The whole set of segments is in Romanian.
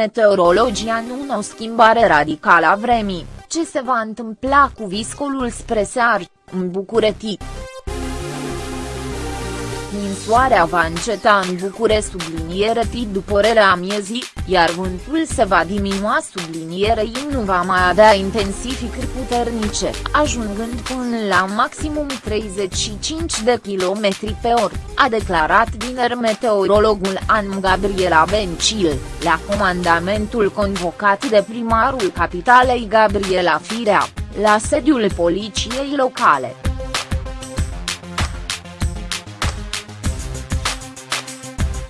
meteorologii anună o schimbare radicală a vremii, ce se va întâmpla cu viscolul spre seară, în București. Ninsoarea va înceta în Bucure subliniere T după relea miezii, iar vântul se va diminua sublinierei nu va mai avea intensificări puternice, ajungând până la maximum 35 de km pe oră, a declarat vineri meteorologul An Gabriela Bencil, la comandamentul convocat de primarul capitalei Gabriela Firea, la sediul poliției locale.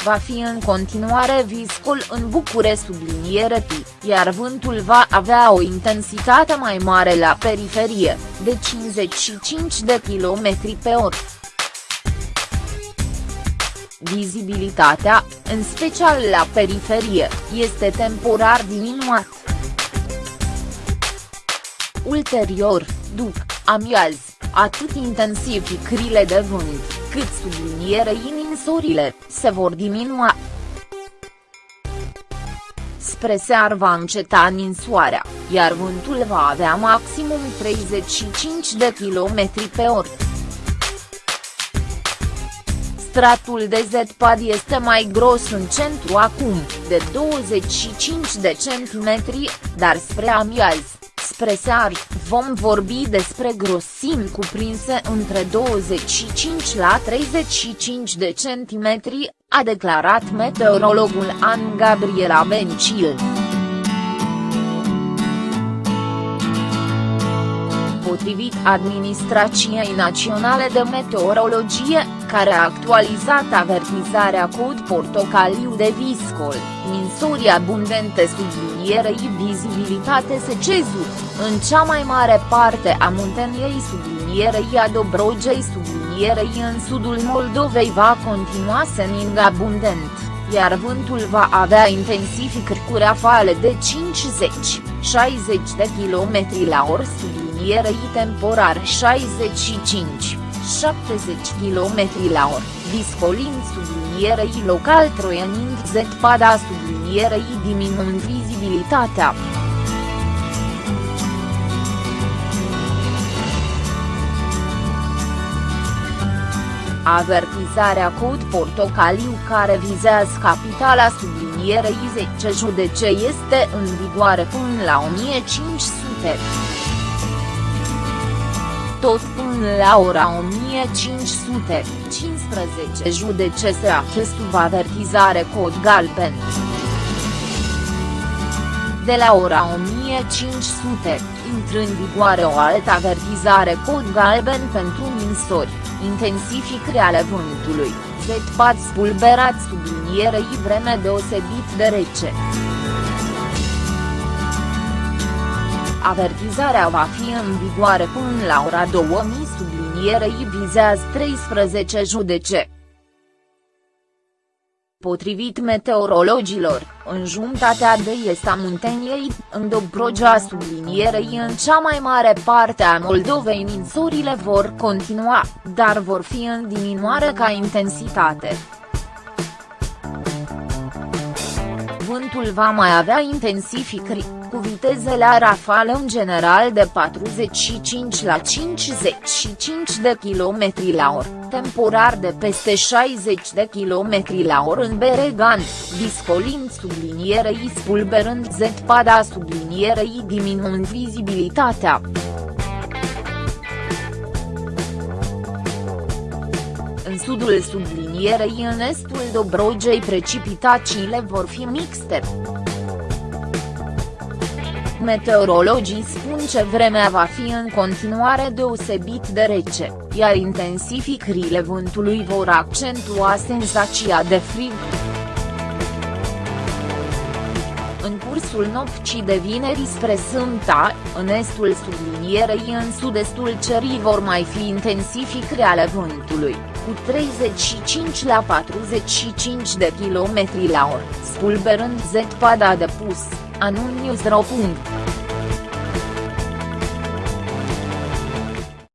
Va fi în continuare viscol în Bucure subliniere T, iar vântul va avea o intensitate mai mare la periferie, de 55 de km pe oră. Vizibilitatea, în special la periferie, este temporar diminuat. Ulterior, după amiaz, atât intensificările de vânt, cât sublinierei ninsorile, se vor diminua. Spre seară va înceta ninsoarea, iar vântul va avea maximum 35 de km pe oră. Stratul de zăpadă este mai gros în centru acum, de 25 de centimetri, dar spre amiaz, spre seară, vom vorbi despre grosimi cuprinse între 25 la 35 de centimetri, a declarat meteorologul An Gabriela Bencil. Potrivit Administrației Naționale de Meteorologie, care a actualizat avertizarea cod portocaliu de viscol, ninsori abundente sublinierei vizibilitate se cezu, în cea mai mare parte a munteniei sublinierei a Dobrogei sublinierei în sudul Moldovei va continua sening abundent, iar vântul va avea intensificări cu rafale de 50-60 de km la oră sublinierei temporar 65 70 km la oră, discolind sublinierei local troienind zăpada sublinierei diminuând vizibilitatea. Avertizarea cod portocaliu care vizează capitala sublinierei 10 judece este în vigoare până la 1500 tot până la ora 1515 judece se află sub avertizare cod galben. De la ora 1500, intră în vigoare o altă avertizare cod galben pentru ninsori, intensificare ale vântului, zăpad spulberat sublinierei vreme deosebit de rece. Avertizarea va fi în vigoare până la ora 2000 sublinierei vizează 13 judece. Potrivit meteorologilor, în jumătatea de est a Munteniei, în Dobrogea sublinierei în cea mai mare parte a Moldovei ninsorile vor continua, dar vor fi în diminuare ca intensitate. Vântul va mai avea intensificări cu viteze la rafală în general de 45 la 55 de km la oră, temporar de peste 60 de km la oră în Beregan, discolind sublinierei spulberând zăpada sublinierei diminuând vizibilitatea. Sudul sublinierei în estul Dobrogei precipitațiile vor fi mixte. Meteorologii spun că vremea va fi în continuare deosebit de rece, iar intensificările vântului vor accentua senzația de frig. Cursul nopții de vineri spre Sânta, în estul sublinierei în sud-estul cerii vor mai fi intensificări ale vântului, cu 35 la 45 de km la oră, spulberând zăpada de pus, anul News.ro.